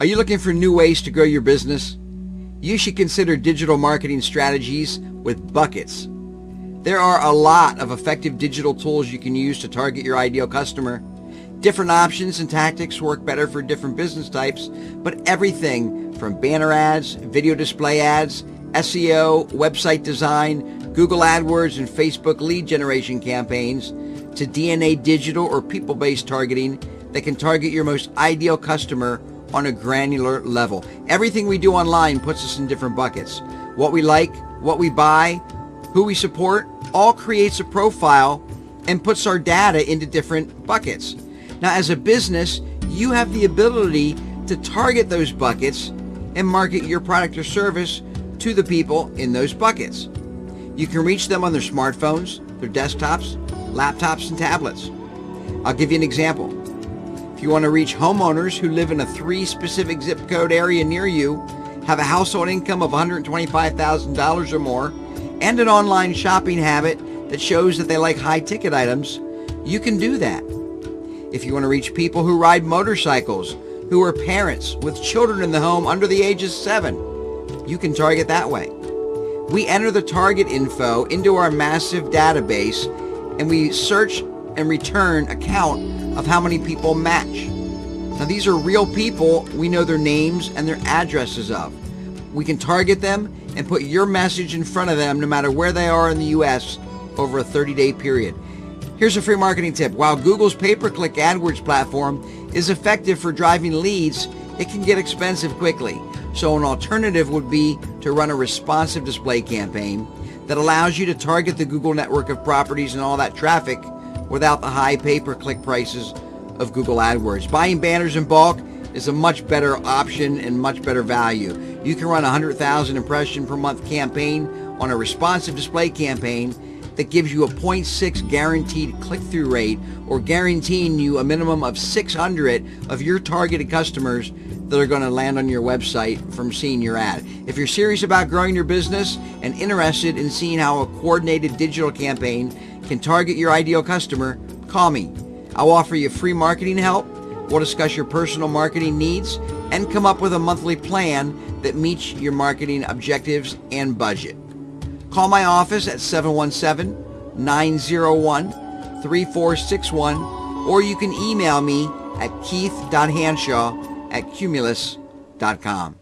Are you looking for new ways to grow your business? You should consider digital marketing strategies with buckets. There are a lot of effective digital tools you can use to target your ideal customer. Different options and tactics work better for different business types, but everything from banner ads, video display ads, SEO, website design, Google AdWords and Facebook lead generation campaigns to DNA digital or people-based targeting that can target your most ideal customer on a granular level. Everything we do online puts us in different buckets. What we like, what we buy, who we support, all creates a profile and puts our data into different buckets. Now, as a business, you have the ability to target those buckets and market your product or service to the people in those buckets. You can reach them on their smartphones, their desktops, laptops, and tablets. I'll give you an example. If you want to reach homeowners who live in a three specific zip code area near you, have a household income of $125,000 or more, and an online shopping habit that shows that they like high ticket items, you can do that. If you want to reach people who ride motorcycles, who are parents with children in the home under the age of seven, you can target that way. We enter the target info into our massive database and we search and return a count of how many people match. Now these are real people we know their names and their addresses of. We can target them and put your message in front of them no matter where they are in the US over a 30-day period. Here's a free marketing tip. While Google's pay-per-click AdWords platform is effective for driving leads, it can get expensive quickly. So an alternative would be to run a responsive display campaign that allows you to target the Google network of properties and all that traffic without the high pay-per-click prices of Google AdWords. Buying banners in bulk is a much better option and much better value. You can run a 100,000 impression per month campaign on a responsive display campaign that gives you a 0.6 guaranteed click-through rate or guaranteeing you a minimum of 600 of your targeted customers that are going to land on your website from seeing your ad. If you're serious about growing your business and interested in seeing how a coordinated digital campaign can target your ideal customer, call me. I'll offer you free marketing help. We'll discuss your personal marketing needs and come up with a monthly plan that meets your marketing objectives and budget. Call my office at 717-901-3461 or you can email me at keith.hanshaw at cumulus.com.